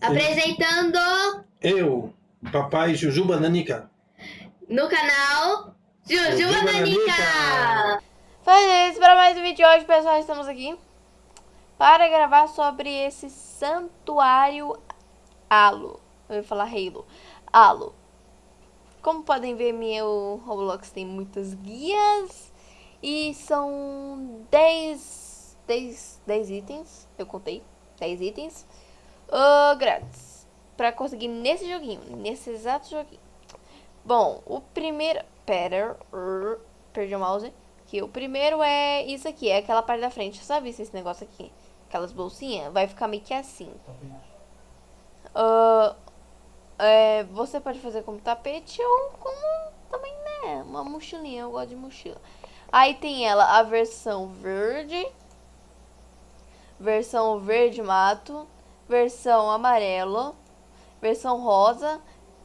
Apresentando Eu, papai Jujuba Nanica. no canal Jujuba Jujuba Nanica. Nanica. Faz para mais um vídeo de hoje, pessoal. Estamos aqui para gravar sobre esse santuário Halo. Eu ia falar Halo. Halo. Como podem ver, meu Roblox tem muitas guias e são 10, 10, 10 itens. Eu contei 10 itens uh, grátis para conseguir nesse joguinho, nesse exato joguinho. Bom, o primeiro. Pera, uh, perdi o mouse. Que o primeiro é isso aqui, é aquela parte da frente. Sabe esse negócio aqui? Aquelas bolsinhas? Vai ficar meio que assim. Uh, é, você pode fazer como tapete ou como também, né? Uma mochilinha, eu gosto de mochila. Aí tem ela, a versão verde. Versão verde mato. Versão amarelo. Versão rosa.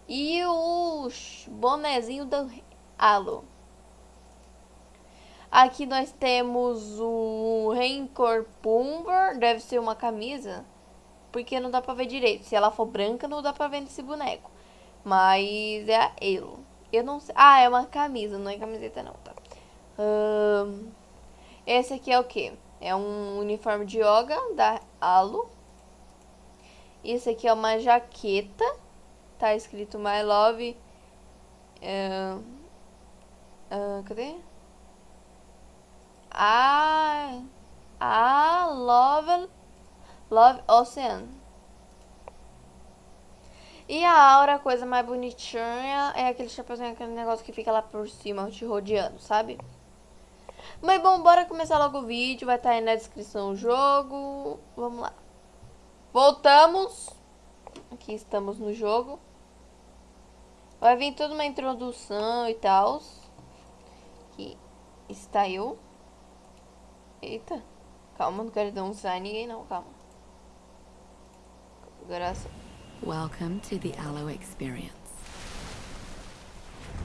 E o bonezinho do Halo. Aqui nós temos o Rancor Pumber. Deve ser uma camisa. Porque não dá pra ver direito. Se ela for branca, não dá pra ver nesse boneco. Mas é a Elo. Eu não sei. Ah, é uma camisa, não é camiseta não, tá? Esse aqui é o que? É um uniforme de yoga da Halo. Esse aqui é uma jaqueta. Tá escrito My Love. ahn, ahn, cadê? Ah, ah, Love, Love Ocean. E a aura, a coisa mais bonitinha, é aquele chapeuzinho, aquele negócio que fica lá por cima, te rodeando, sabe? Mas bom, bora começar logo o vídeo, vai estar aí na descrição o jogo. Vamos lá. Voltamos. Aqui estamos no jogo. Vai vir toda uma introdução e tal. Aqui está eu. Eita. Calma, não quero denunciar ninguém não, calma. Graça. Welcome to the Aloe Experience,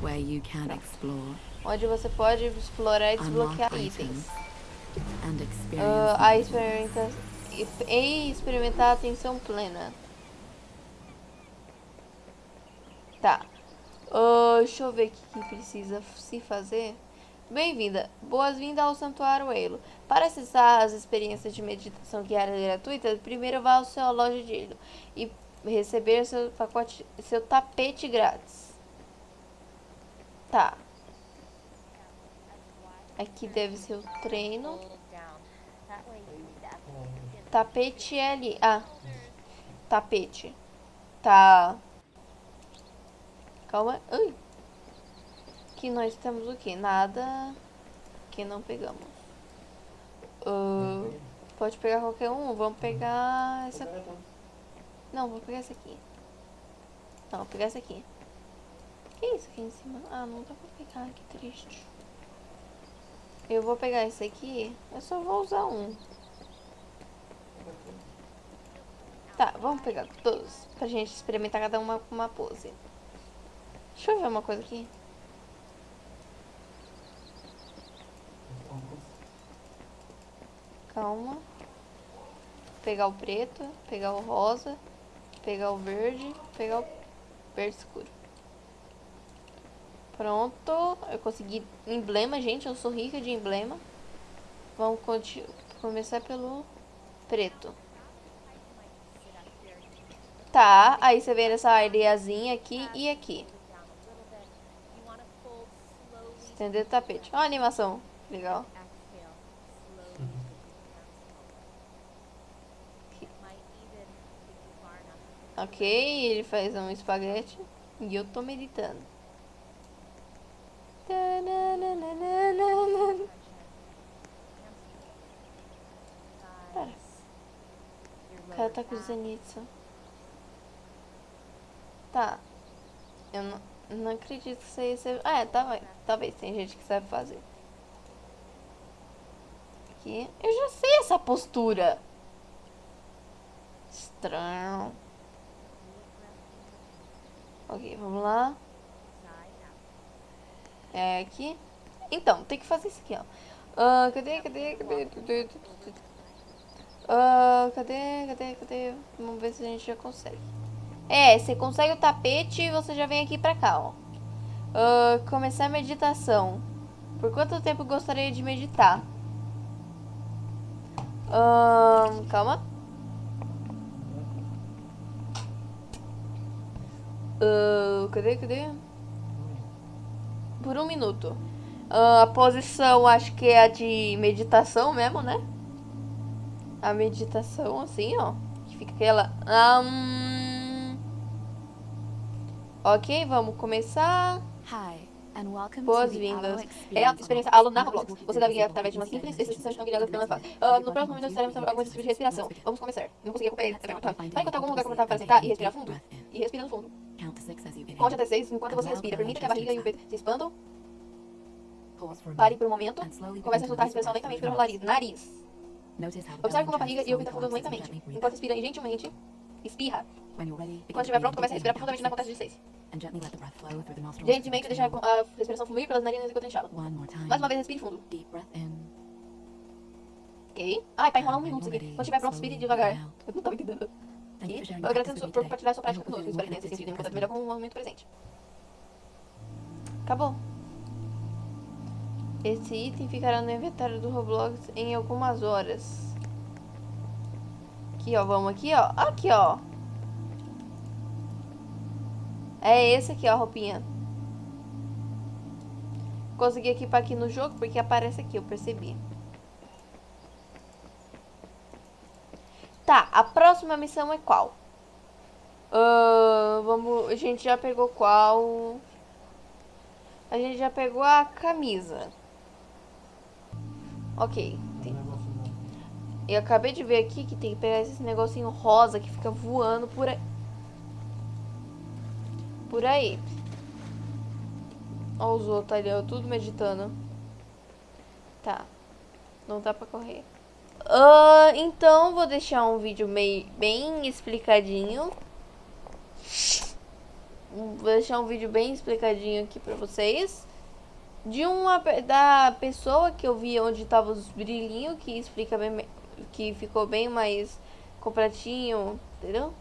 where you can explore, Onde você pode explorar e desbloquear itens. Ah, a experimenta e experimentar a atenção plena. Tá. Ah, deixa eu ver o que, que precisa se fazer. Bem-vinda. Boas-vindas ao Santuário Elo. Para acessar as experiências de meditação diária gratuita, primeiro vá ao seu loja de Elo e receber seu pacote, seu tapete grátis. Tá. Aqui deve ser o treino. Tapete é ali. Ah. Tapete. Tá. Calma. Ai. Aqui nós temos o que? Nada que não pegamos. Ah, pode pegar qualquer um. Vamos pegar essa. Não, vou pegar essa aqui. Não, vou pegar essa aqui. Que isso aqui em cima? Ah, não dá pra pegar. Que triste. Eu vou pegar esse aqui. Eu só vou usar um. Tá, vamos pegar todos. Pra gente experimentar cada uma com uma pose. Deixa eu ver uma coisa aqui. Calma. Pegar o preto, pegar o rosa, pegar o verde, pegar o verde escuro. Pronto, eu consegui emblema, gente, eu sou rica de emblema. Vamos começar pelo preto. Tá, aí você vê essa areiazinha aqui e aqui. Estender o tapete. Ó a animação, legal. Ok, ele faz um espaguete e eu tô meditando. Pera. O cara tá Zenitsu. Tá. Eu não, não acredito que aí seja... Ah, é, talvez, talvez. Tem gente que sabe fazer. Aqui. Eu já sei essa postura. Estranho. Ok, vamos lá. É aqui. Então, tem que fazer isso aqui, ó. Ah, cadê, cadê, cadê? Ah, cadê, cadê, cadê? Vamos ver se a gente já consegue. É, você consegue o tapete e você já vem aqui pra cá, ó. Ah, começar a meditação. Por quanto tempo gostaria de meditar? Ahn, calma. Ah, cadê, cadê? Por um minuto. Ah, a posição acho que é a de meditação mesmo, né? A meditação, assim, ó. Que fica aquela. Ahn. Ok, vamos começar. Boas-vindas. É a experiência aluno na Roblox. Você deve ir através de uma simples exercício não guiada pela fase. Ah, no próximo minuto estaremos alguns exercícios de respiração. Vamos começar. Não consegui acompanhar. Vai encontrar Vai encontrar algum lugar confortável para sentar e respirar fundo? E respira no fundo. Conte até seis enquanto você respira. Permita que a barriga e o peito se expandam. Pare por um momento. Comece a soltar a respiração lentamente pelo nariz. Nariz. Observe como a barriga e o peito afundam lentamente. Enquanto respira gentilmente, espirra. Quando estiver pronto, comece a respirar profundamente na contagem de six, seis. and gently let the breath flow through the nostrils. Gentilmente deixar a respiração fluir pelas narinas enquanto enxala. Mais uma vez, respire fundo. Ok? Ai, tá enrolando um minuto isso aqui. Quando estiver pronto, respire devagar. Eu não tava entendendo. Aqui. Eu agradeço por compartilhar sua prática conosco. Espero que tenha se sentido enquanto effective melhor com o momento presente. Acabou. Esse item ficará no inventário do Roblox em algumas horas. Aqui, ó. Vamos aqui, ó. Aqui, ó. É esse aqui, ó, a roupinha. Consegui equipar aqui no jogo porque aparece aqui, eu percebi. Tá, a próxima missão é qual? Ahn, vamos, a gente já pegou qual? A gente já pegou a camisa. Ok. tem- Eu acabei de ver aqui que tem que pegar esse negocinho rosa que fica voando por aí. Por aí. Ó os outros ali, ó, tudo meditando. Tá. Não dá pra correr. Ah, então, vou deixar um vídeo meio, bem explicadinho. Vou deixar um vídeo bem explicadinho aqui pra vocês. De uma da pessoa que eu vi onde tava os brilhinhos, que explica bem, que ficou bem mais completinho, entendeu?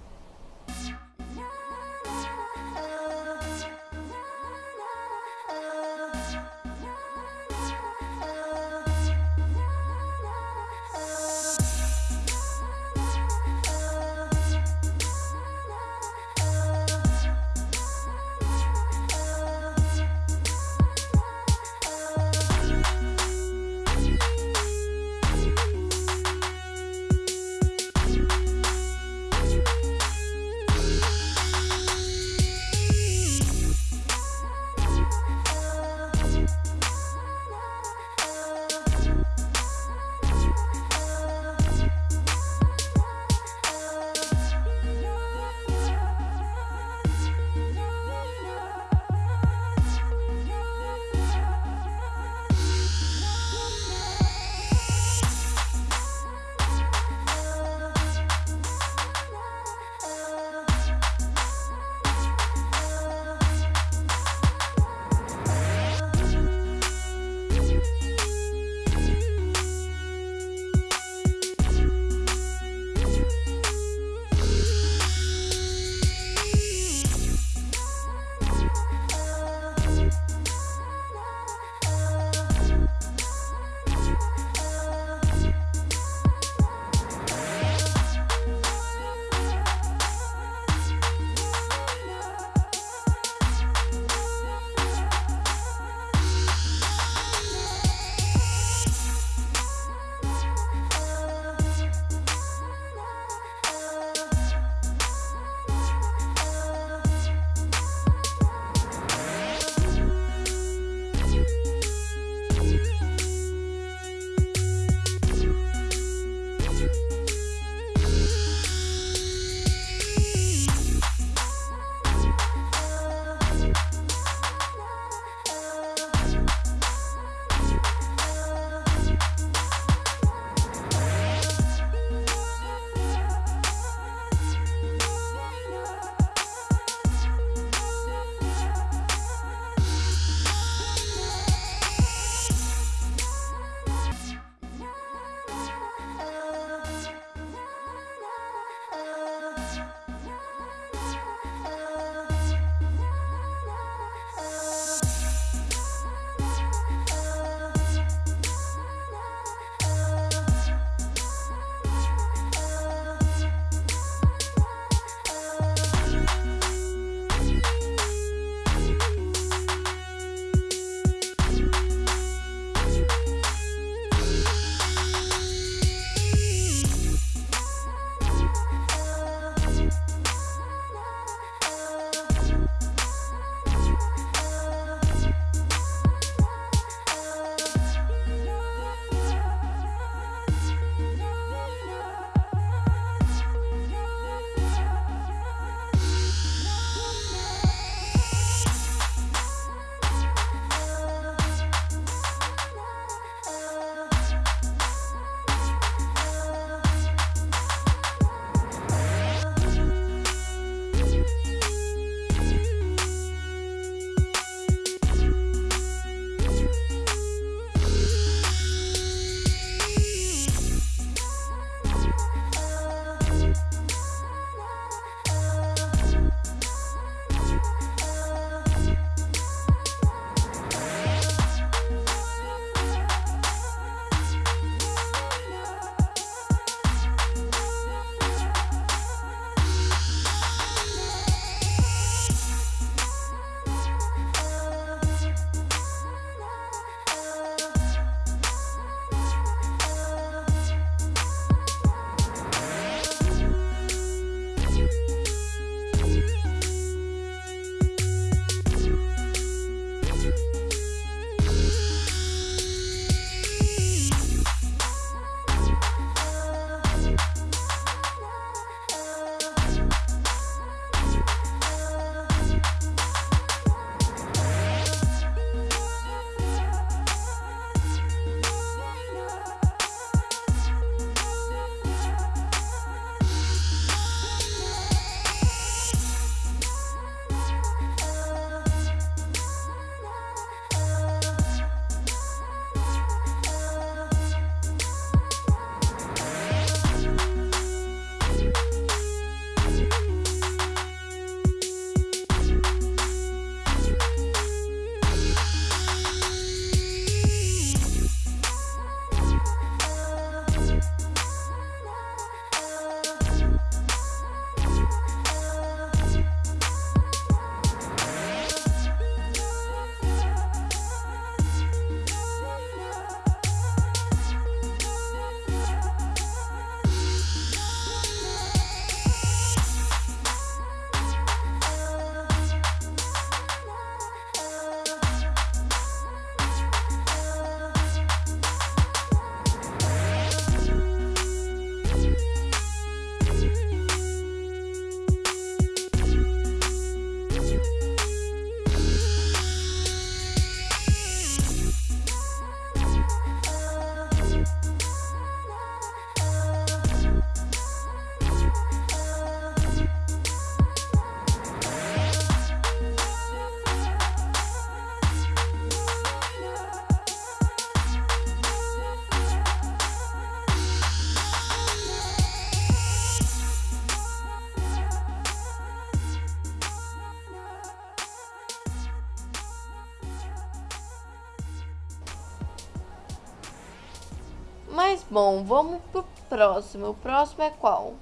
Mas, bom, vamos pro próximo. O próximo é qual?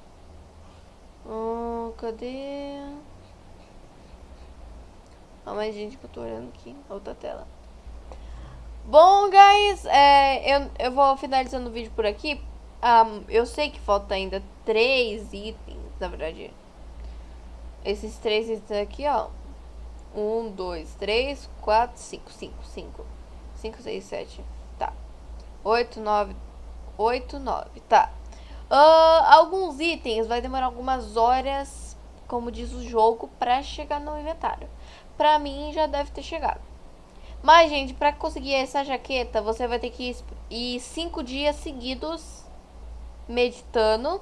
Hum, cadê? Calma aí, gente, que eu tô olhando aqui outra tela. Bom, guys, é, eu, eu vou finalizando o vídeo por aqui. Um, eu sei que falta ainda três itens, na verdade. Esses três itens aqui, ó. Um, dois, três, quatro, cinco, cinco, cinco. Cinco, seis, sete. Tá. Oito, nove. Oito, nove. Tá. Uh, alguns itens vai demorar algumas horas, como diz o jogo, pra chegar no inventário. Pra mim já deve ter chegado. Mas, gente, pra conseguir essa jaqueta, você vai ter que ir cinco dias seguidos meditando.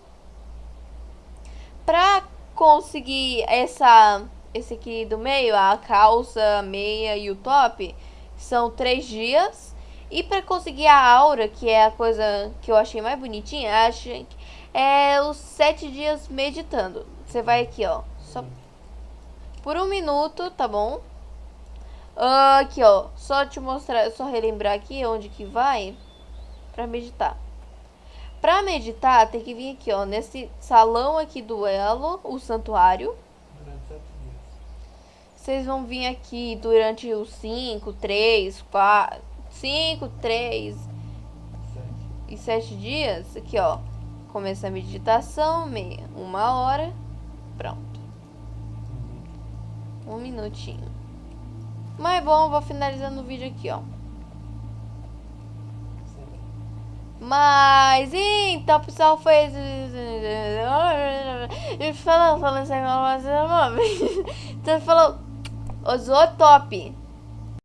Pra conseguir essa, esse aqui do meio, a calça, a meia e o top, são três dias. E pra conseguir a aura, que é a coisa que eu achei mais bonitinha, acho é os sete dias meditando. Você vai aqui, ó, só por um minuto, tá bom? Uh, aqui, ó, só te mostrar, só relembrar aqui onde que vai pra meditar. Pra meditar, tem que vir aqui, ó, nesse salão aqui do Elo, o santuário. Vocês vão vir aqui durante os 5, 3, 4, 5, 3 e 7 dias. Aqui, ó, começa a meditação, meia, uma hora, pronto. Um minutinho. Mas bom, vou finalizando o vídeo aqui, ó. Mas, então, pessoal, foi... Falando, falando essa informação, Então, falou... Usou top.